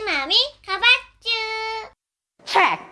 마음이 가봤쥬. check.